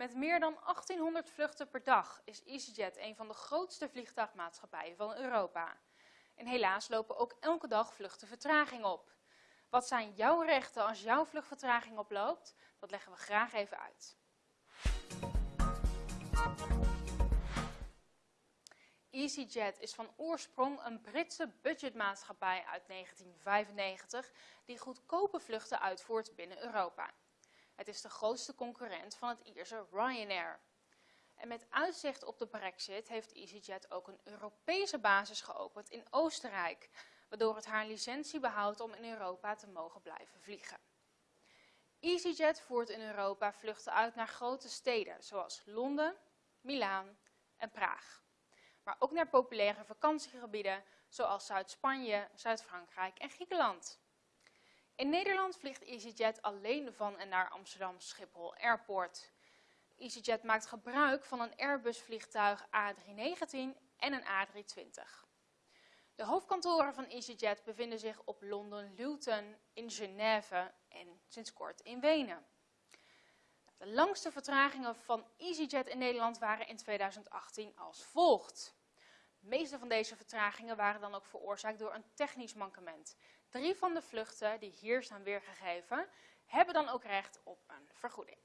Met meer dan 1800 vluchten per dag is EasyJet een van de grootste vliegtuigmaatschappijen van Europa. En helaas lopen ook elke dag vluchten vertraging op. Wat zijn jouw rechten als jouw vluchtvertraging oploopt? Dat leggen we graag even uit. EasyJet is van oorsprong een Britse budgetmaatschappij uit 1995 die goedkope vluchten uitvoert binnen Europa. Het is de grootste concurrent van het Ierse Ryanair. En met uitzicht op de brexit heeft EasyJet ook een Europese basis geopend in Oostenrijk, waardoor het haar licentie behoudt om in Europa te mogen blijven vliegen. EasyJet voert in Europa vluchten uit naar grote steden zoals Londen, Milaan en Praag. Maar ook naar populaire vakantiegebieden zoals Zuid-Spanje, Zuid-Frankrijk en Griekenland. In Nederland vliegt EasyJet alleen van en naar Amsterdam Schiphol Airport. EasyJet maakt gebruik van een Airbus vliegtuig A319 en een A320. De hoofdkantoren van EasyJet bevinden zich op Londen Luton, in Genève en sinds kort in Wenen. De langste vertragingen van EasyJet in Nederland waren in 2018 als volgt. De meeste van deze vertragingen waren dan ook veroorzaakt door een technisch mankement. Drie van de vluchten die hier staan weergegeven, hebben dan ook recht op een vergoeding.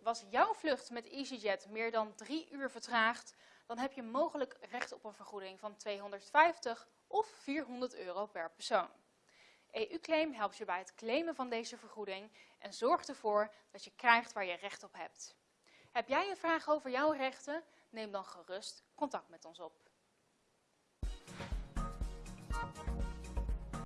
Was jouw vlucht met EasyJet meer dan drie uur vertraagd, dan heb je mogelijk recht op een vergoeding van 250 of 400 euro per persoon. EU-claim helpt je bij het claimen van deze vergoeding en zorgt ervoor dat je krijgt waar je recht op hebt. Heb jij een vraag over jouw rechten? Neem dan gerust contact met ons op.